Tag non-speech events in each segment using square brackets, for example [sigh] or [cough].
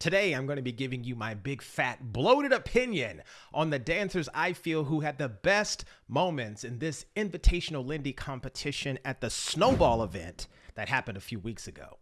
Today, I'm going to be giving you my big fat bloated opinion on the dancers I feel who had the best moments in this Invitational Lindy competition at the Snowball event that happened a few weeks ago.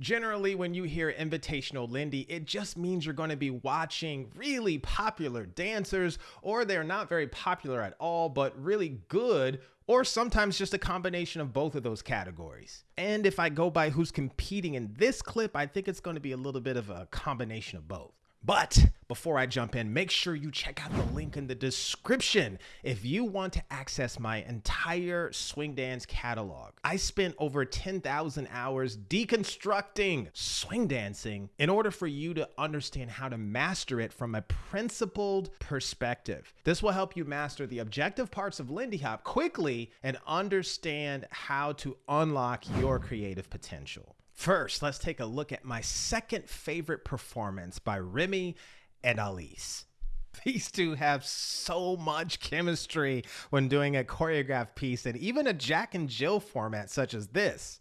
Generally, when you hear Invitational Lindy, it just means you're going to be watching really popular dancers, or they're not very popular at all, but really good, or sometimes just a combination of both of those categories. And if I go by who's competing in this clip, I think it's going to be a little bit of a combination of both. But before I jump in, make sure you check out the link in the description if you want to access my entire swing dance catalog. I spent over 10,000 hours deconstructing swing dancing in order for you to understand how to master it from a principled perspective. This will help you master the objective parts of Lindy Hop quickly and understand how to unlock your creative potential. First, let's take a look at my second favorite performance by Remy and Alice. [laughs] These two have so much chemistry when doing a choreographed piece and even a Jack and Jill format such as this.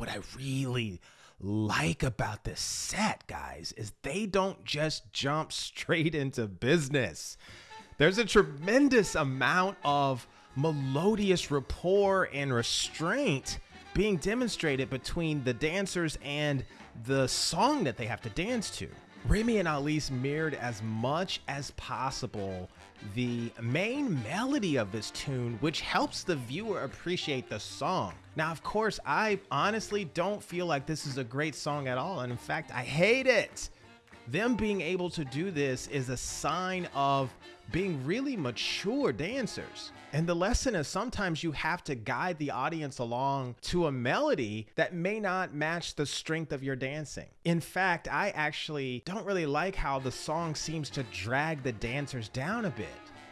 What I really like about this set, guys, is they don't just jump [laughs] straight into business. There's a tremendous amount of melodious rapport and restraint being demonstrated between the dancers and the song that they have to dance to. Remy and Alice mirrored as much as possible the main melody of this tune, which helps the viewer appreciate the song. Now, of course, I honestly don't feel like this is a great song at all, and in fact, I hate it. Them being able to do this is a sign of being really mature dancers. And the lesson is sometimes you have to guide the audience along to a melody that may not match the strength of your dancing. In fact, I actually don't really like how the song seems to drag the dancers down a bit.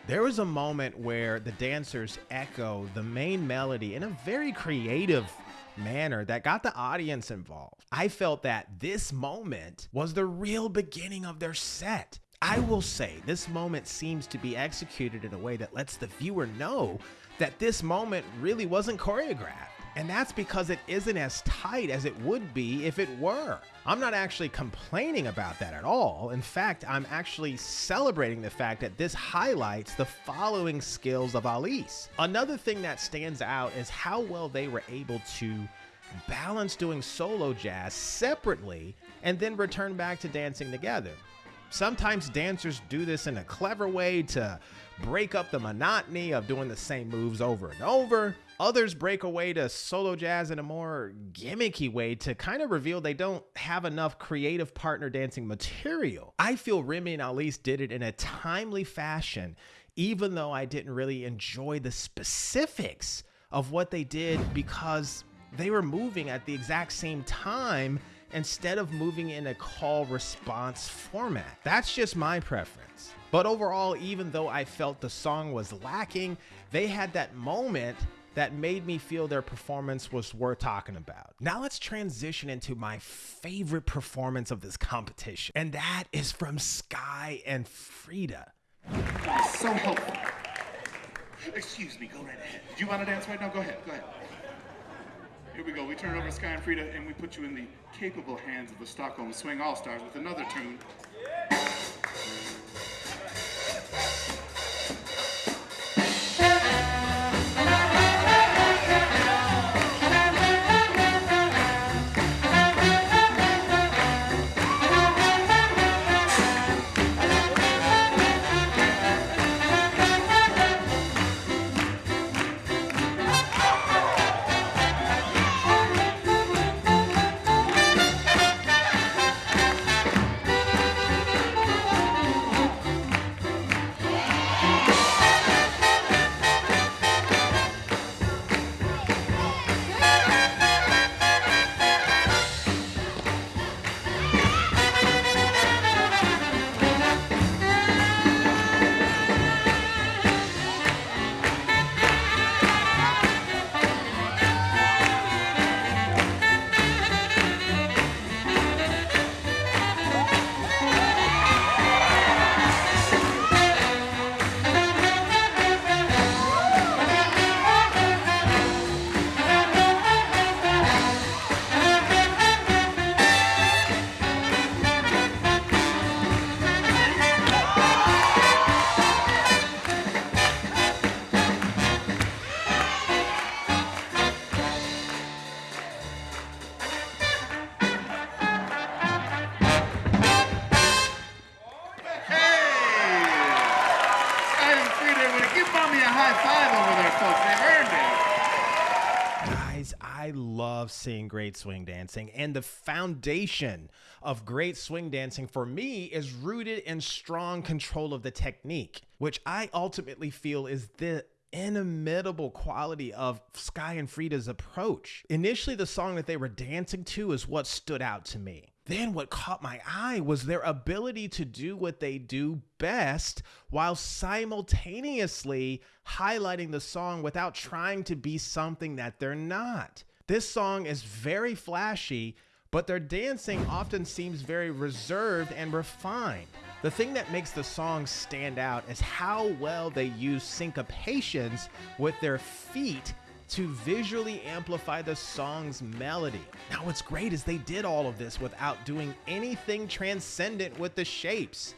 There was a moment where the dancers echo the main melody in a very creative manner that got the audience involved. I felt that this moment was the real beginning of their set. I will say this moment seems to be executed in a way that lets the viewer know that this moment really wasn't choreographed. And that's because it isn't as tight as it would be if it were. I'm not actually complaining about that at all. In fact, I'm actually celebrating the fact that this highlights the following skills of Alice. Another thing that stands out is how well they were able to balance doing solo jazz separately and then return back to dancing together. Sometimes dancers do this in a clever way to break up the monotony of doing the same moves over and over. Others break away to solo jazz in a more gimmicky way to kind of reveal they don't have enough creative partner dancing material. I feel Remy and Alice did it in a timely fashion, even though I didn't really enjoy the specifics of what they did because they were moving at the exact same time instead of moving in a call response format. That's just my preference. But overall, even though I felt the song was lacking, they had that moment that made me feel their performance was worth talking about. Now let's transition into my favorite performance of this competition, and that is from Skye and Frida. So helpful. Excuse me, go right ahead. Do you want to dance right now? Go ahead, go ahead. Here we go. We turn it over to Skye and Frida, and we put you in the capable hands of the Stockholm Swing All Stars with another tune. Seeing great swing dancing, and the foundation of great swing dancing for me is rooted in strong control of the technique, which I ultimately feel is the inimitable quality of Skye and Frida's approach. Initially, the song that they were dancing to is what stood out to me. Then, what caught my eye was their ability to do what they do best while simultaneously highlighting the song without trying to be something that they're not. This song is very flashy, but their dancing often seems very reserved and refined. The thing that makes the song stand out is how well they use syncopations with their feet to visually amplify the song's melody. Now, what's great is they did all of this without doing anything transcendent with the shapes.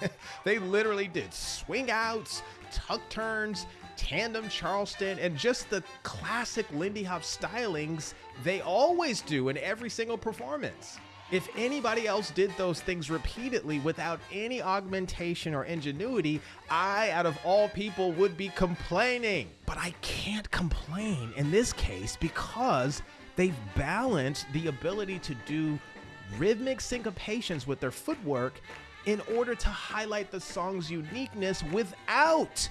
[laughs] they literally did swing outs, tuck turns, tandem Charleston, and just the classic Lindy Hop stylings they always do in every single performance. If anybody else did those things repeatedly without any augmentation or ingenuity, I, out of all people, would be complaining. But I can't complain in this case because they've balanced the ability to do rhythmic syncopations with their footwork in order to highlight the song's uniqueness without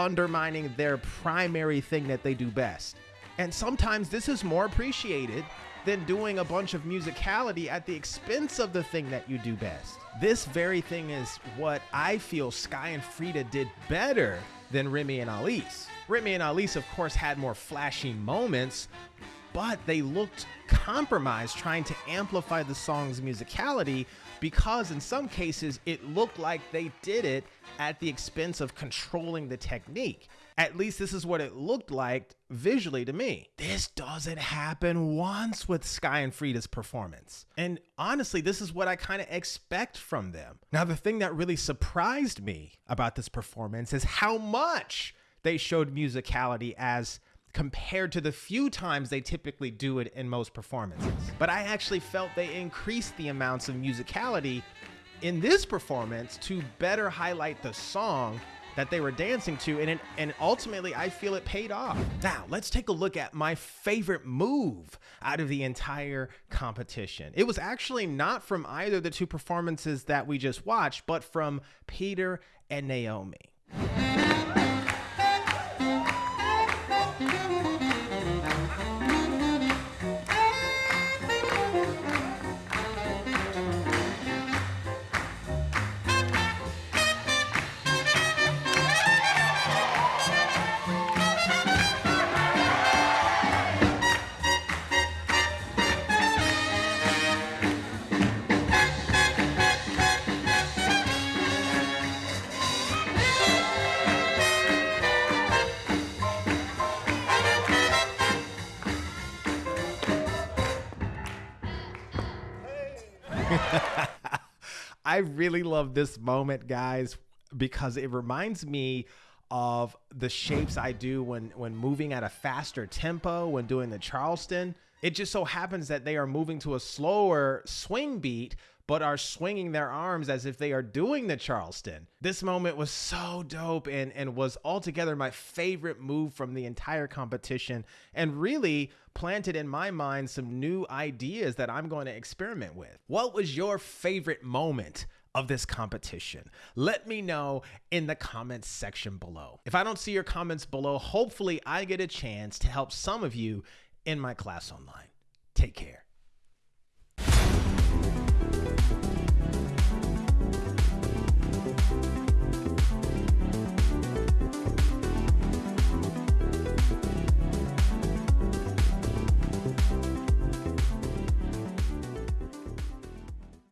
undermining their primary thing that they do best. And sometimes this is more appreciated than doing a bunch of musicality at the expense of the thing that you do best. This very thing is what I feel Skye and Frida did better than Remy and Alice. Remy and Alice, of course, had more flashy moments, but they looked compromised trying to amplify the song's musicality because in some cases it looked like they did it at the expense of controlling the technique. At least this is what it looked like visually to me. This doesn't happen once with Skye and Frida's performance. And honestly, this is what I kind of expect from them. Now, the thing that really surprised me about this performance is how much they showed musicality as compared to the few times they typically do it in most performances. But I actually felt they increased the amounts of musicality in this performance to better highlight the song that they were dancing to and it, and ultimately I feel it paid off. Now, let's take a look at my favorite move out of the entire competition. It was actually not from either of the two performances that we just watched, but from Peter and Naomi. [laughs] I really love this moment, guys, because it reminds me of the shapes I do when when moving at a faster tempo, when doing the Charleston. It just so happens that they are moving to a slower swing beat, but are swinging their arms as if they are doing the Charleston. This moment was so dope and, and was altogether my favorite move from the entire competition and really planted in my mind some new ideas that I'm going to experiment with. What was your favorite moment? Of this competition? Let me know in the comments section below. If I don't see your comments below, hopefully I get a chance to help some of you in my class online. Take care.